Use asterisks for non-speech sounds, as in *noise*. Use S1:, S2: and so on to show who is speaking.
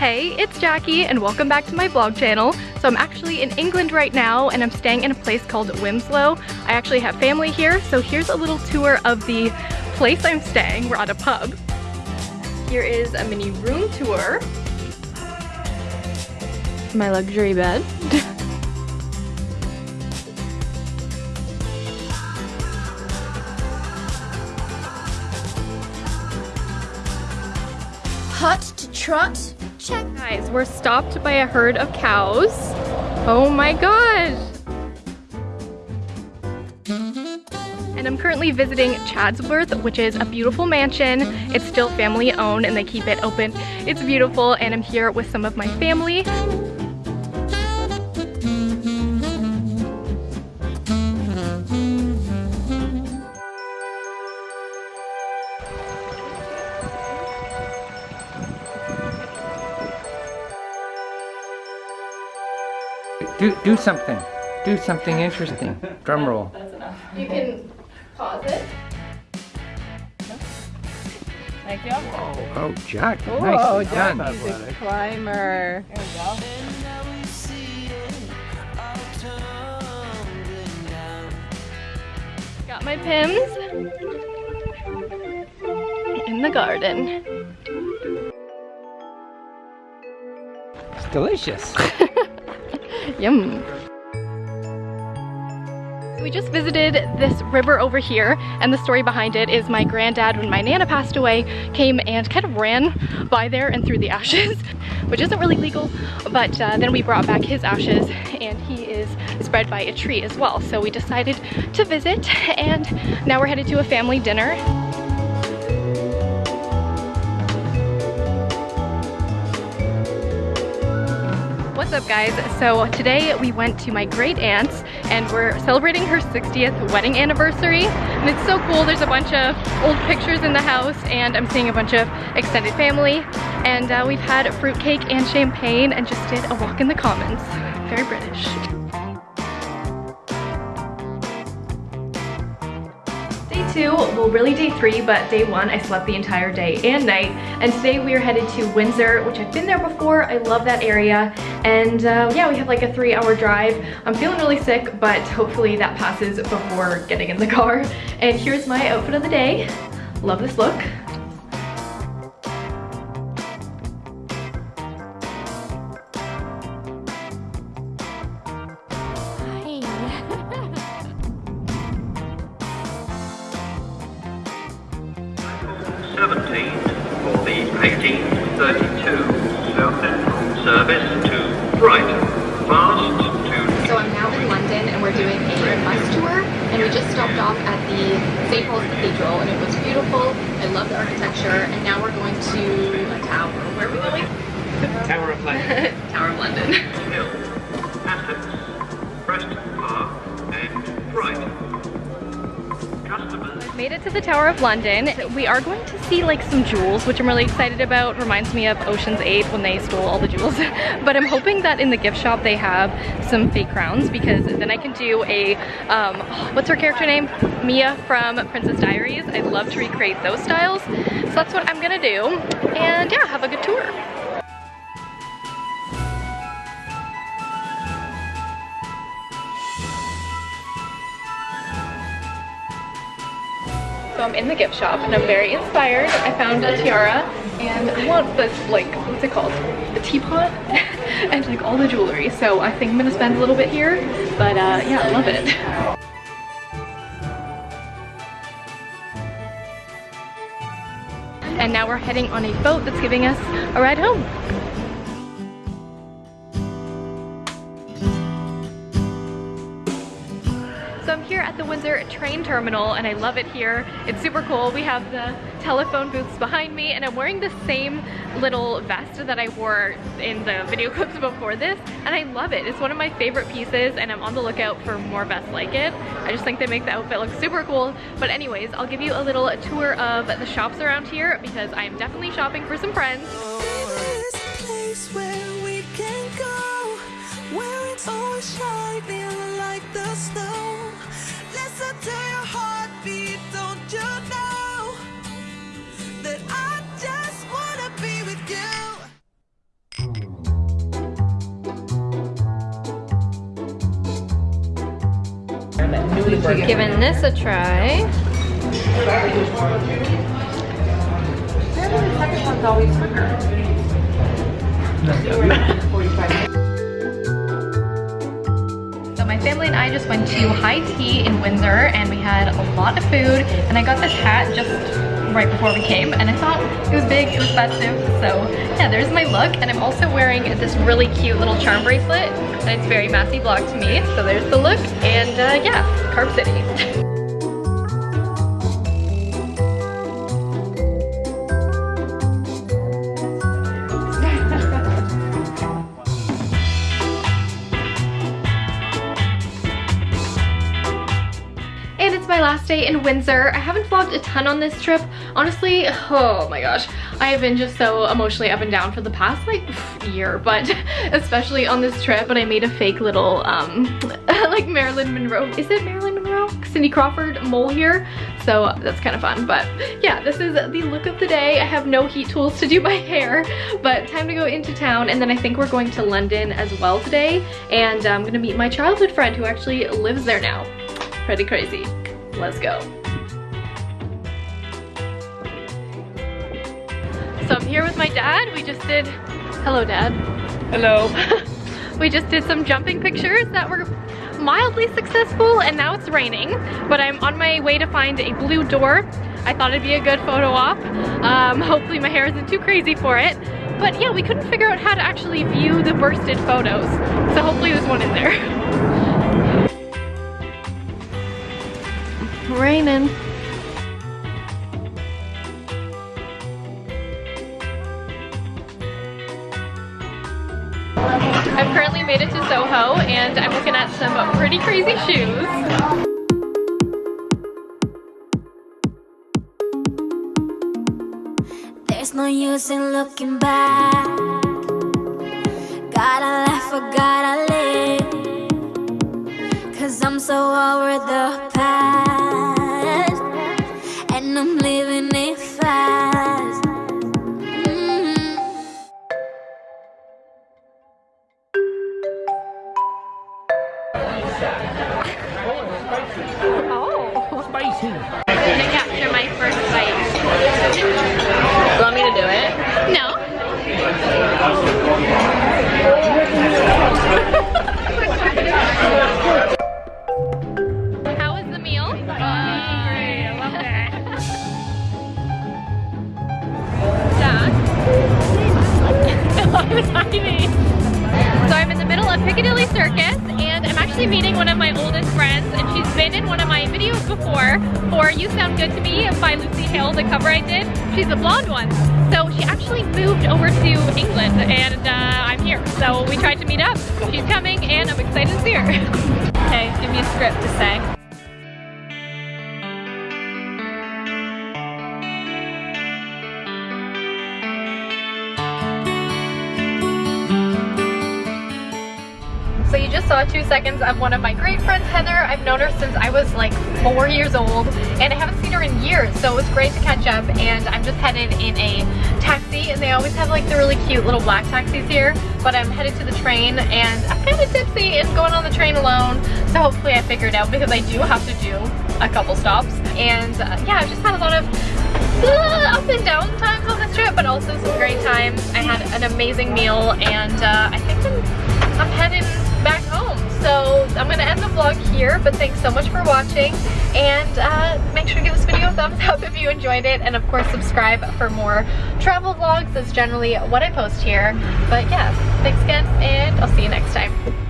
S1: Hey, it's Jackie and welcome back to my vlog channel. So I'm actually in England right now and I'm staying in a place called Wilmslow. I actually have family here, so here's a little tour of the place I'm staying. We're at a pub. Here is a mini room tour. My luxury bed.
S2: Hut to trot. Check.
S1: Guys, we're stopped by a herd of cows. Oh my gosh. And I'm currently visiting Chatsworth, which is a beautiful mansion. It's still family owned and they keep it open. It's beautiful and I'm here with some of my family.
S3: Do do something. Do something interesting. *laughs* Drum roll. That's enough.
S1: You can pause it.
S4: Thank you.
S3: Oh, oh Jack.
S4: Oh,
S3: Nicely
S4: Jack,
S3: done.
S4: he's a climber. There we go.
S1: Got my Pimm's in the garden.
S3: It's delicious. *laughs* *laughs*
S1: Yum. We just visited this river over here and the story behind it is my granddad when my nana passed away came and kind of ran by there and threw the ashes *laughs* which isn't really legal but uh, then we brought back his ashes and he is spread by a tree as well so we decided to visit and now we're headed to a family dinner What's up guys? So today we went to my great aunt's and we're celebrating her 60th wedding anniversary and it's so cool. There's a bunch of old pictures in the house and I'm seeing a bunch of extended family and uh, we've had fruitcake and champagne and just did a walk in the commons. Very British. Two, well really day three, but day one I slept the entire day and night. And today we are headed to Windsor, which I've been there before. I love that area. And uh, yeah, we have like a three hour drive. I'm feeling really sick, but hopefully that passes before getting in the car. And here's my outfit of the day. Love this look.
S5: Seventeen for the 1832 South Central service to Brighton. Fast to
S1: So I'm now in London and we're doing a bus tour and we just stopped off at the St. Paul's Cathedral and it was beautiful. I love the architecture and now we're going to a tower. Where are we going?
S5: Tower of London. *laughs*
S1: Tower of London.
S5: Hill, Hassocks, Preston Park, and Brighton.
S1: Made it to the Tower of London. We are going to see like some jewels, which I'm really excited about. Reminds me of Ocean's 8 when they stole all the jewels. *laughs* but I'm hoping that in the gift shop they have some fake crowns because then I can do a, um, *gasps* what's her character name? Mia from Princess Diaries. I'd love to recreate those styles. So that's what I'm gonna do. And yeah, have a good tour. So I'm in the gift shop and I'm very inspired. I found a tiara and I want this like, what's it called? A teapot *laughs* and like all the jewelry. So I think I'm gonna spend a little bit here, but uh, yeah, I love it. *laughs* And now we're heading on a boat that's giving us a ride home. So I'm here at the Windsor train terminal and I love it here. It's super cool. We have the telephone booths behind me and I'm wearing the same little vest that I wore in the video *laughs* clips before this and I love it. It's one of my favorite pieces and I'm on the lookout for more vests like it. I just think they make the outfit look super cool. But anyways, I'll give you a little tour of the shops around here because I'm definitely shopping for some friends.
S6: Like the snow. Giving to your heartbeat, don't you know that I just wanna be with you?
S1: This a try. Apparently the second one's always quicker my family and I just went to high tea in Windsor and we had a lot of food and I got this hat just right before we came and I thought it was big, it was festive. So yeah, there's my look and I'm also wearing this really cute little charm bracelet and it's very Massey Block to me. So there's the look and uh, yeah, Carb City. *laughs* last day in Windsor. I haven't vlogged a ton on this trip. Honestly, oh my gosh. I have been just so emotionally up and down for the past like *laughs* year, but *laughs* especially on this trip. But I made a fake little um *laughs* like Marilyn Monroe. Is it Marilyn Monroe? Cindy Crawford mole here. So that's kind of fun. But yeah, this is the look of the day. I have no heat tools to do my hair, but time to go into town. And then I think we're going to London as well today. And I'm gonna meet my childhood friend who actually lives there now pretty crazy. Let's go. So I'm here with my dad. We just did, hello dad.
S3: Hello. *laughs*
S1: we just did some jumping pictures that were mildly successful and now it's raining, but I'm on my way to find a blue door. I thought it'd be a good photo op. Um, *laughs* hopefully my hair isn't too crazy for it. But yeah, we couldn't figure out how to actually view the bursted photos. So hopefully there's one in there. *laughs* raining. I've currently made it to Soho and I'm looking at some pretty crazy shoes.
S6: There's no use in looking back. Gotta laugh or gotta live. Cause I'm so over the past. And I'm living it fast.
S1: Piccadilly Circus and I'm actually meeting one of my oldest friends and she's been in one of my videos before for You Sound Good to Me by Lucy Hale, the cover I did. She's the blonde one. So she actually moved over to England and uh, I'm here. So we tried to meet up. She's coming and I'm excited to see her. *laughs* two seconds of one of my great friends, Heather. I've known her since I was like four years old and I haven't seen her in years. So it was great to catch up and I'm just headed in a taxi and they always have like the really cute little black taxis here. But I'm headed to the train and I'm kind of tipsy and going on the train alone. So hopefully I figure it out because I do have to do a couple stops. And uh, yeah, I've just had a lot of uh, up and down times on this trip, but also some great times. I had an amazing meal and uh, I think I'm, I'm back home. So I'm gonna end the vlog here, but thanks so much for watching. And uh, make sure to give this video a thumbs *laughs* up if you enjoyed it. And of course, subscribe for more travel vlogs. That's generally what I post here. But yeah, thanks again, and I'll see you next time.